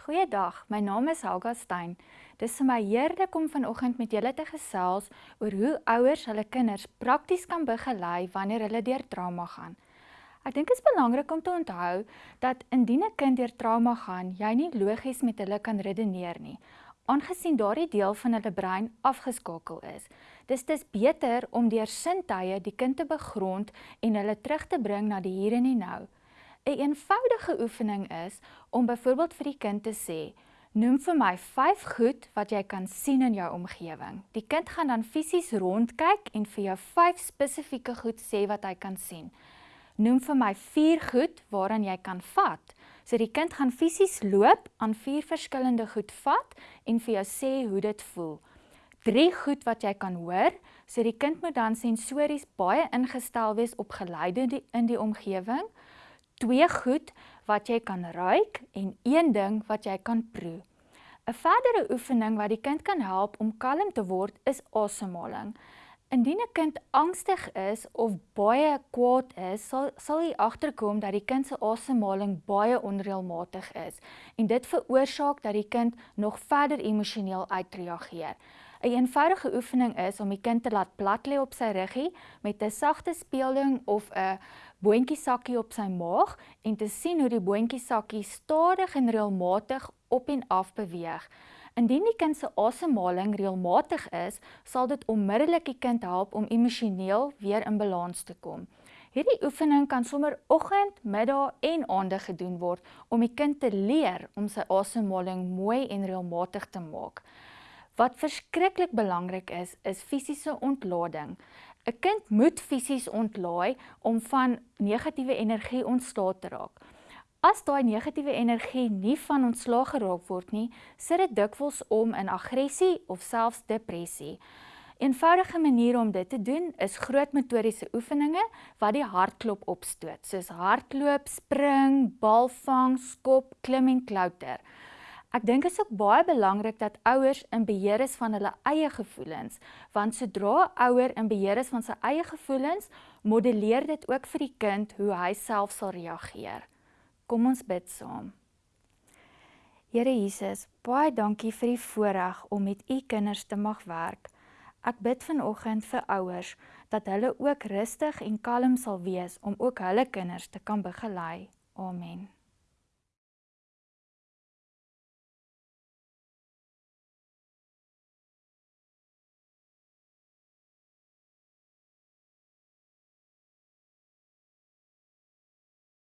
Goeiedag, my naam is Helga Stein. Dis vir my heerlik om vanoggend met julle te gesels oor hoe ouers hulle kinders prakties kan begelei wanneer hulle deur trauma gaan. Ek dink dit is belangrik om te onthou dat indien 'n kind deur trauma gaan, jy nie logies met hulle kan redeneer nie, aangesien daardie deel van hulle brein afgeskakel is. Dis dis beter om deur sintuie die kind te begrond en hulle terug te bring na die hier en die nou. 'n een eenvoudige oefening is om byvoorbeeld vir die kind te sê: "Noem vir my 5 goed wat jy kan sien in jou omgewing." Die kind gaan dan fisies rondkyk en vir jou 5 spesifieke goed sê wat hy kan sien. Noem vir my 4 goed waaraan jy kan vat. So die kind gaan fisies loop aan 4 verskillende goed vat en vir jou sê hoe dit voel. 3 goed wat jy kan hoor. So die kind moet dan sensories baie ingestel wees op geluide in die omgewing twee goed wat jy kan ruik en een ding wat jy kan proe. 'n Verdere oefening wat die kind kan help om kalm te word is asemhaling. Indien 'n kind angstig is of baie kwaad is, sal sal jy agterkom dat die kind se asemhaling baie onreëlmatig is en dit veroorsaak dat die kind nog verder emosioneel uitreageer. Een Eenvoudige oefening is om die kind te laat plat lê op sy ruggie met 'n sagte speelding of 'n boontjiesakkie op sy maag en te sien hoe die boontjiesakkie stadig en reëlmatig op en af beweeg. Indien die kind se asemhaling reëlmatig is, sal dit onmiddellik die kind help om emosioneel weer in balans te kom. Hierdie oefening kan sommer oggend, middag en aande gedoen word om die kind te leer om sy asemhaling mooi en reëlmatig te maak. Wat verskriklik belangrik is, is fisiese ontlading. 'n Kind moet fisies ontlaai om van negatiewe energie ontslae te raak. As daai negatiewe energie nie van ontslae geraak word nie, sit dit dikwels om in aggressie of selfs depressie. Eenvoudige maniere om dit te doen is groot motoriese oefeninge wat die hartklop opstoot, soos hardloop, spring, balvang, skop, klim en klouter. Ek dink dit is ook baie belangrik dat ouers in beheer is van hulle eie gevoelens, want sodra ouer in beheer is van sy eie gevoelens, modelleer dit ook vir die kind hoe hy self sal reageer. Kom ons bid saam. Here Jesus, baie dankie vir die voorreg om met u kinders te mag werk. Ek bid vanoggend vir ouers dat hulle ook rustig en kalm sal wees om ook hulle kinders te kan begelei. Amen.